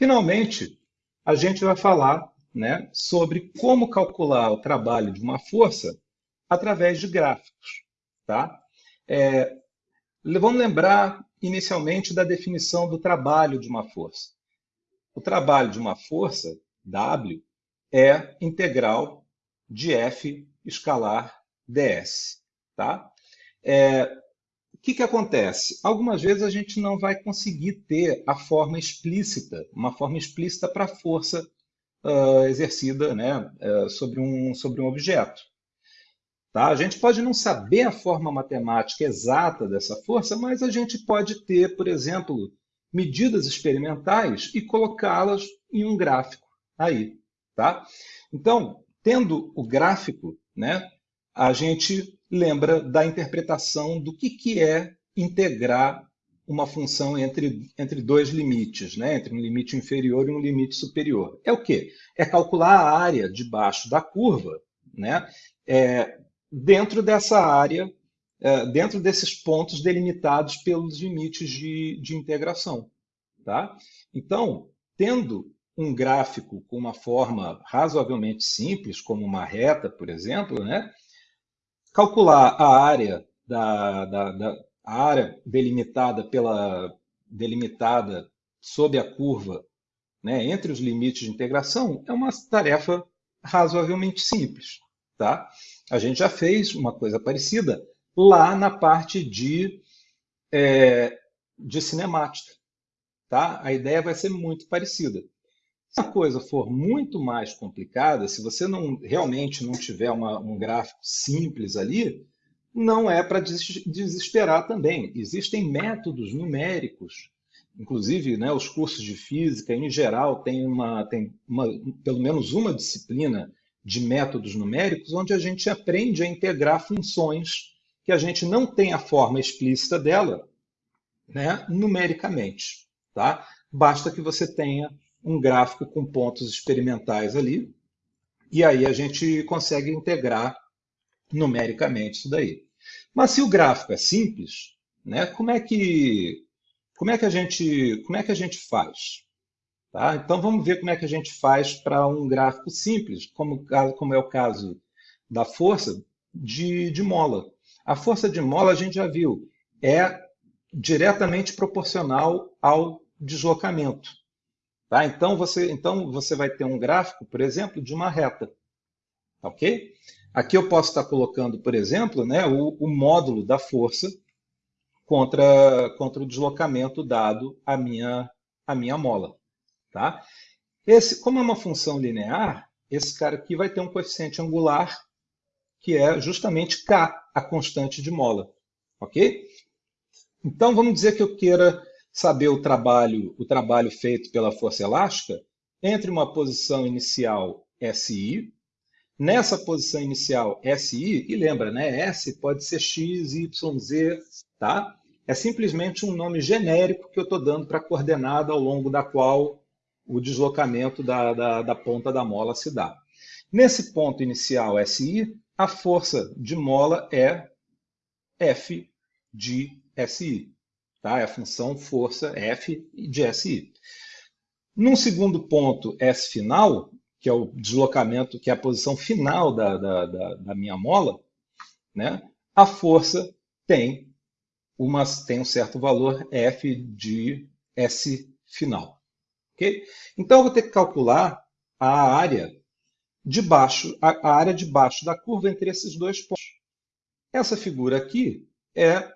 Finalmente, a gente vai falar né, sobre como calcular o trabalho de uma força através de gráficos. Tá? É, vamos lembrar inicialmente da definição do trabalho de uma força. O trabalho de uma força, W, é integral de F escalar ds. Tá? É, que, que acontece? Algumas vezes a gente não vai conseguir ter a forma explícita, uma forma explícita para a força uh, exercida né, uh, sobre, um, sobre um objeto. Tá? A gente pode não saber a forma matemática exata dessa força, mas a gente pode ter, por exemplo, medidas experimentais e colocá-las em um gráfico aí. Tá? Então, tendo o gráfico, né, a gente lembra da interpretação do que, que é integrar uma função entre, entre dois limites, né? entre um limite inferior e um limite superior. É o quê? É calcular a área debaixo da curva né? É, dentro dessa área, é, dentro desses pontos delimitados pelos limites de, de integração. Tá? Então, tendo um gráfico com uma forma razoavelmente simples, como uma reta, por exemplo, né? Calcular a área da, da, da a área delimitada pela delimitada sob a curva, né, entre os limites de integração, é uma tarefa razoavelmente simples, tá? A gente já fez uma coisa parecida lá na parte de é, de cinemática, tá? A ideia vai ser muito parecida. Se a coisa for muito mais complicada, se você não realmente não tiver uma, um gráfico simples ali, não é para desesperar também. Existem métodos numéricos, inclusive né, os cursos de física, em geral, tem, uma, tem uma, pelo menos uma disciplina de métodos numéricos, onde a gente aprende a integrar funções que a gente não tem a forma explícita dela né, numericamente. Tá? Basta que você tenha um gráfico com pontos experimentais ali, e aí a gente consegue integrar numericamente isso daí. Mas se o gráfico é simples, né, como, é que, como, é que a gente, como é que a gente faz? Tá? Então vamos ver como é que a gente faz para um gráfico simples, como, como é o caso da força de, de mola. A força de mola, a gente já viu, é diretamente proporcional ao deslocamento. Tá? Então, você, então, você vai ter um gráfico, por exemplo, de uma reta. Ok? Aqui eu posso estar colocando, por exemplo, né, o, o módulo da força contra, contra o deslocamento dado à minha, à minha mola. Tá? Esse, como é uma função linear, esse cara aqui vai ter um coeficiente angular, que é justamente K, a constante de mola. Ok? Então, vamos dizer que eu queira saber o trabalho, o trabalho feito pela força elástica entre uma posição inicial SI, nessa posição inicial SI, e lembra, né, S pode ser X, Y, Z, tá? É simplesmente um nome genérico que eu estou dando para a coordenada ao longo da qual o deslocamento da, da, da ponta da mola se dá. Nesse ponto inicial SI, a força de mola é F de SI. Tá? É a função força F de SI. Num segundo ponto, S final, que é o deslocamento, que é a posição final da, da, da, da minha mola, né? a força tem, uma, tem um certo valor F de S final. Okay? Então, eu vou ter que calcular a área de baixo, a, a área de baixo da curva entre esses dois pontos. Essa figura aqui é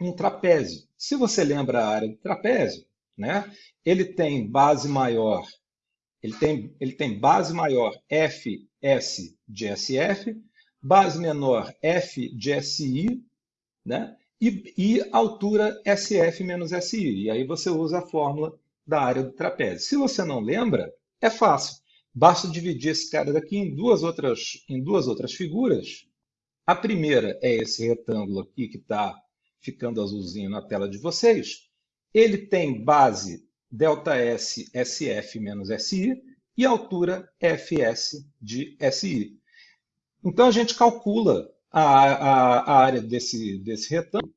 um trapézio. Se você lembra a área do trapézio, né, ele tem base maior, ele tem, ele tem base maior FS de SF, base menor F de SI, né, e, e altura SF menos SI. E aí você usa a fórmula da área do trapézio. Se você não lembra, é fácil. Basta dividir esse cara daqui em duas outras, em duas outras figuras. A primeira é esse retângulo aqui que está ficando azulzinho na tela de vocês, ele tem base ΔS SF menos SI e altura FS de SI. Então a gente calcula a, a, a área desse, desse retângulo,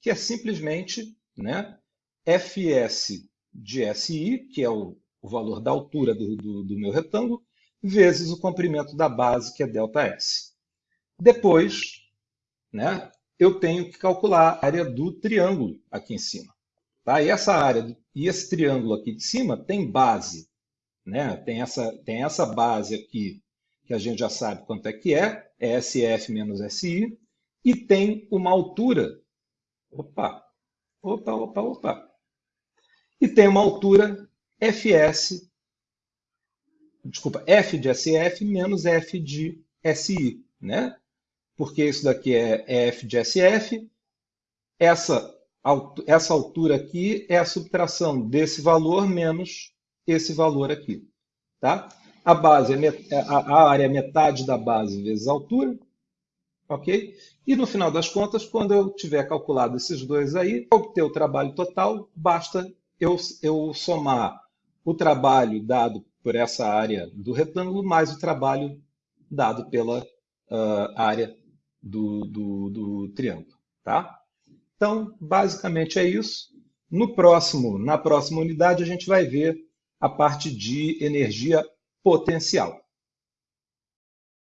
que é simplesmente né, FS de SI, que é o, o valor da altura do, do, do meu retângulo, vezes o comprimento da base, que é ΔS. Depois, né, eu tenho que calcular a área do triângulo aqui em cima. Tá? E essa área e esse triângulo aqui de cima tem base. Né? Tem, essa, tem essa base aqui, que a gente já sabe quanto é que é, é SF menos SI, e tem uma altura. Opa, opa, opa, opa. E tem uma altura FS, desculpa, F de SF menos F de SI, né? Porque isso daqui é, é F de SF, essa, essa altura aqui é a subtração desse valor menos esse valor aqui, tá? A base é a área é metade da base vezes a altura, ok? E no final das contas, quando eu tiver calculado esses dois aí, obter o trabalho total, basta eu, eu somar o trabalho dado por essa área do retângulo mais o trabalho dado pela uh, área do, do, do triângulo, tá? Então, basicamente é isso. No próximo, na próxima unidade, a gente vai ver a parte de energia potencial.